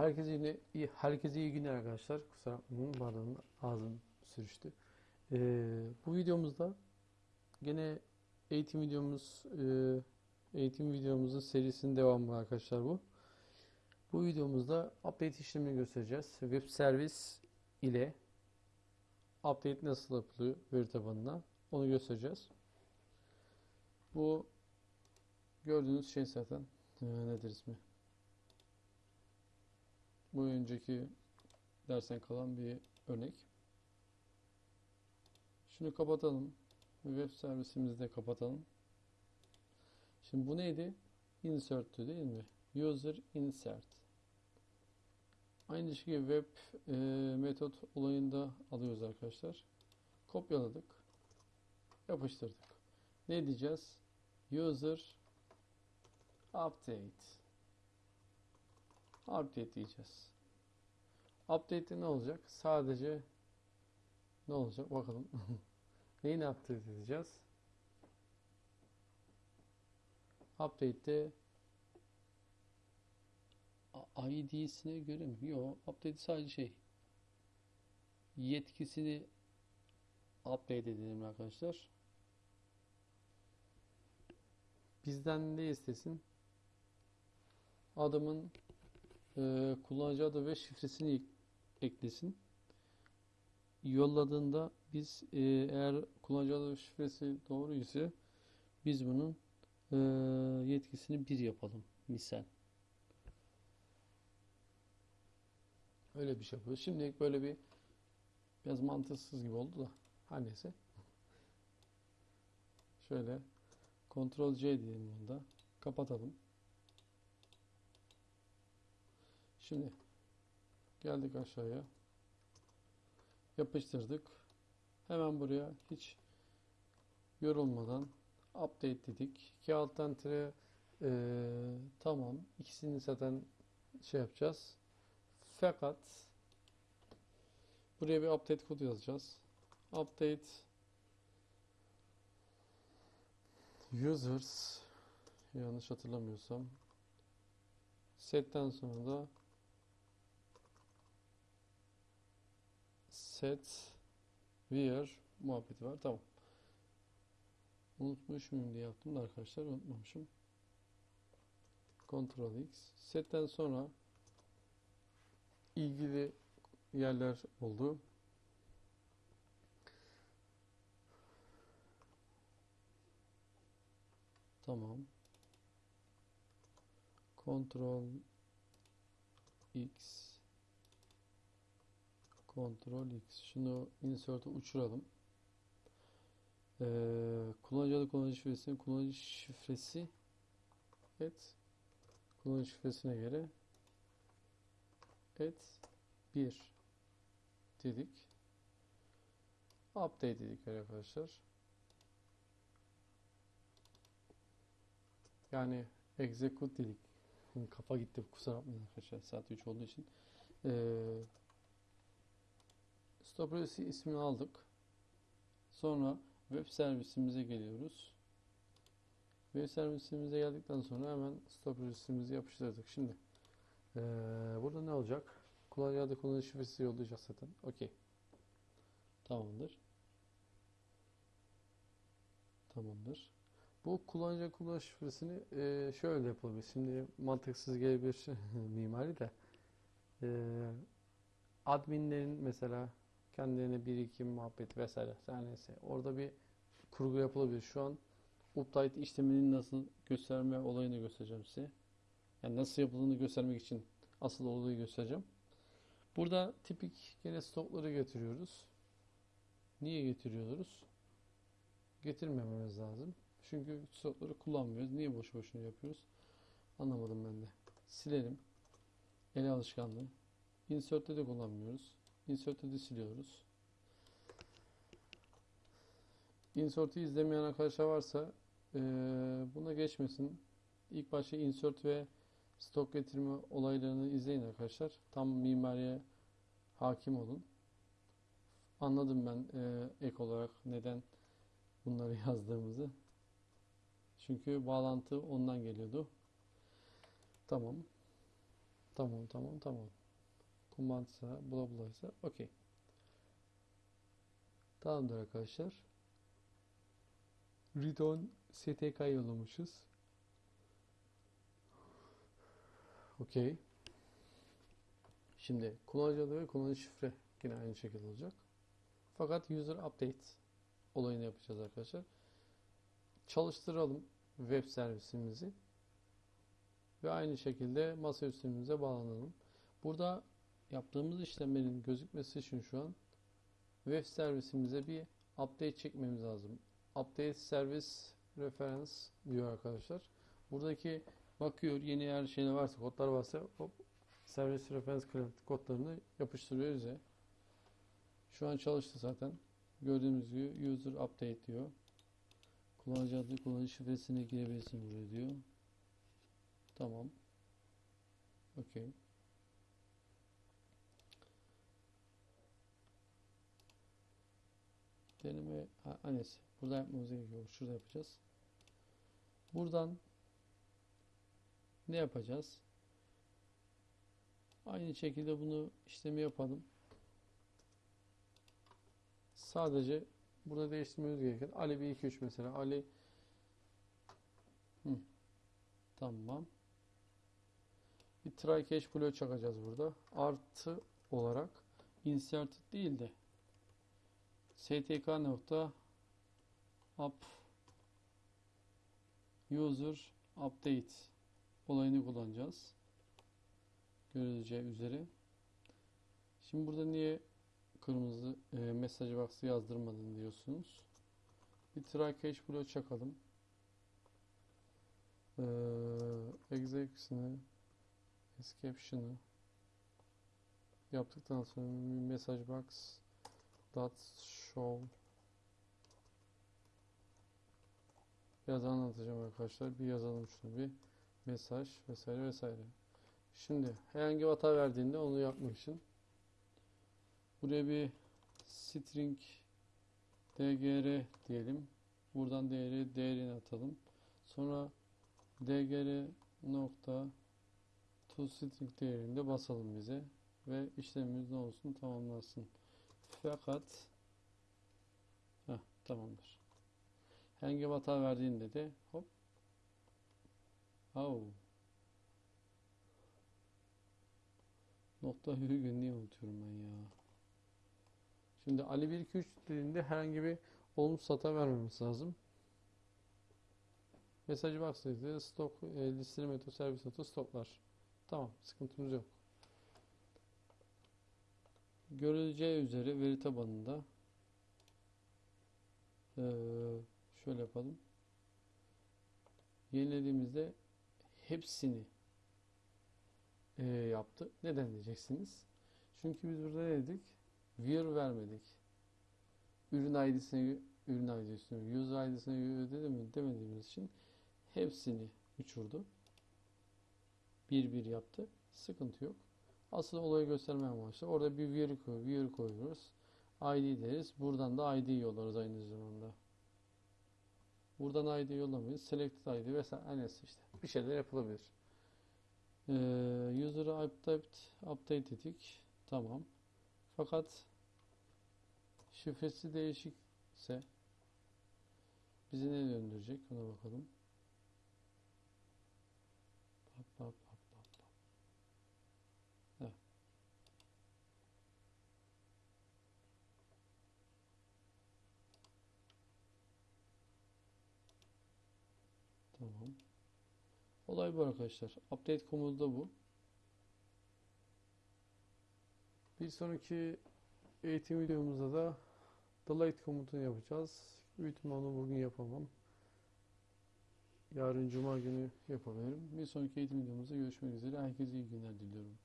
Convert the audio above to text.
Herkese yine iyi, herkese iyi günler arkadaşlar. Kusura bakmayın bardağın ağzım sürüştü. Ee, bu videomuzda gene eğitim videomuz e, eğitim videomuzun serisinin devamı arkadaşlar bu. Bu videomuzda update işlemini göstereceğiz. Web servis ile update nasıl yapılıyor veri tabanına onu göstereceğiz. Bu gördüğünüz şey zaten e, nedir ismi? Bu önceki dersten kalan bir örnek. Şunu kapatalım. Web servisimizi de kapatalım. Şimdi bu neydi? Insert'tü değil mi? User insert. Aynı şekilde web e, metot olayında alıyoruz arkadaşlar. Kopyaladık. Yapıştırdık. Ne diyeceğiz? User update. Update diyeceğiz. Update'de ne olacak? Sadece ne olacak? Bakalım. Neyini update edeceğiz? Update'de ID'sine göre mi? Yok. Update sadece şey. Yetkisini update edelim arkadaşlar. Bizden ne istesin? Adamın e, kullanıcı adı ve şifresini ek- eklesin. Yolladığında biz e, eğer kullanıcı adı ve şifresi doğru ise biz bunun e, yetkisini bir yapalım misal. Öyle bir şey yapıyoruz. Şimdilik böyle bir biraz mantıksız gibi oldu da her. Şöyle Ctrl C diyelim bunda. Kapatalım. Şimdi geldik aşağıya. Yapıştırdık. Hemen buraya hiç yorulmadan update dedik. İki alttan tire eee, tamam. İkisini zaten şey yapacağız. Fakat buraya bir update kodu yazacağız. Update users yanlış hatırlamıyorsam setten sonra da set where muhabbeti var. Tamam. Unutmuş muyum diye yaptım da arkadaşlar unutmamışım. Ctrl X. Setten sonra ilgili yerler oldu. Tamam. Ctrl X Ctrl X. Şunu insert'e uçuralım. Ee, kullanıcı adı kullanıcı şifresini kullanıcı şifresi et kullanıcı şifresine göre et 1 dedik. Update dedik arkadaşlar. Yani execute dedik. Kafa gitti kusura bakmayın arkadaşlar saat 3 olduğu için. Ee, Policy ismini aldık. Sonra web servisimize geliyoruz. Web servisimize geldikten sonra hemen Policy'mizi yapıştırdık. Şimdi ee, burada ne olacak? Kullanıcı kullanıcı şifresi yollayacak zaten. Okey. Tamamdır. Tamamdır. Bu kullanıcı kullanıcı şifresini ee, şöyle yapılabilir. Şimdi mantıksız gelebilir mimari de. Ee, adminlerin mesela kendilerine birikim muhabbeti vesaire her neyse orada bir kurgu yapılabilir. Şu an update işleminin nasıl gösterme olayını göstereceğim size. Yani nasıl yapıldığını göstermek için asıl olayı göstereceğim. Burada tipik gene stokları getiriyoruz. Niye getiriyoruz? Getirmememiz lazım. Çünkü stokları kullanmıyoruz. Niye boş boşuna yapıyoruz? Anlamadım ben de. Silelim. El alışkanlığı. Insert'te de kullanmıyoruz. Insert'te de siliyoruz. Insert'ü izlemeyen arkadaşlar varsa eee buna geçmesin. İlk başta insert ve stok getirme olaylarını izleyin arkadaşlar. Tam mimariye hakim olun. Anladım ben eee, ek olarak neden bunları yazdığımızı. Çünkü bağlantı ondan geliyordu. Tamam. Tamam tamam tamam. Kumandsa bula bulaysa okey. Tamamdır arkadaşlar. Return STK yollamışız. Okey. Şimdi kullanıcı adı ve kullanıcı şifre yine aynı şekilde olacak. Fakat user update olayını yapacağız arkadaşlar. Çalıştıralım web servisimizi ve aynı şekilde masa üstümüze bağlanalım. Burada yaptığımız işlemlerin gözükmesi için şu an web servisimize bir update çekmemiz lazım. Update service reference diyor arkadaşlar. Buradaki bakıyor yeni her şeyler varsa kodlar varsa hop servis reference kodlarını yapıştırıyor bize. Şu an çalıştı zaten. Gördüğümüz gibi user update diyor. Kullanıcı adı, kullanıcı şifresine girebilirsin buraya diyor. Tamam. Okey. Deneme annesi. Burada yapmamız gerekiyor. Şurada yapacağız. Buradan ne yapacağız? Aynı şekilde bunu işlemi yapalım. Sadece burada değiştirmemiz gereken Ali 1 2 3 mesela Ali Hı. Tamam. Bir try catch bloğu çakacağız burada. Artı olarak inserted değil de stk nokta up user update olayını kullanacağız. Görüleceği üzere. Şimdi burada niye kırmızı e, mesaj box'ı yazdırmadın diyorsunuz. Bir try catch bloğu çakalım. Ee, exec'sini exception'ı yaptıktan sonra message box dot show biraz anlatacağım arkadaşlar. Bir yazalım şunu bir mesaj vesaire vesaire. Şimdi herhangi bir hata verdiğinde onu yapmak için buraya bir string dgr diyelim. Buradan değeri değerini atalım. Sonra dgr nokta toString değerinde basalım bize ve işlemimiz ne olsun tamamlansın. Fakat heh, tamamdır. Bir hata verdiğinde de hop oh. nokta virgül niye unutuyorum ben ya. Şimdi Ali 1 2 3 dediğinde herhangi bir olumsuz hata vermemiz lazım. Mesaj box'taydı. Stok e, listeli meto servis notu stoplar. Tamam, sıkıntımız yok. Görüleceği üzere veri tabanında e, şöyle yapalım. Yenilediğimizde hepsini e, yaptı. Neden diyeceksiniz? Çünkü biz burada ne dedik? Vir vermedik. Ürün ID'sine ürün ID'sine, user ID'sine demediğimiz için hepsini uçurdu. Bir bir yaptı. Sıkıntı yok. Asıl olayı göstermeye amaçlı. Orada bir veri, koy, veri koyuyoruz. ID deriz. Buradan da ID yollarız aynı zamanda. Buradan ID yollamayız. Selected ID vesaire. Neyse işte. Bir şeyler yapılabilir. Ee, user'ı update, update ettik. Tamam. Fakat şifresi değişikse bizi ne döndürecek? Ona bakalım. Pap, pap, Olay bu arkadaşlar. Update komutu da bu. Bir sonraki eğitim videomuzda da delete komutunu yapacağız. Büyük ihtimalle onu bugün yapamam. Yarın cuma günü yapabilirim. Bir sonraki eğitim videomuzda görüşmek üzere. Herkese iyi günler diliyorum.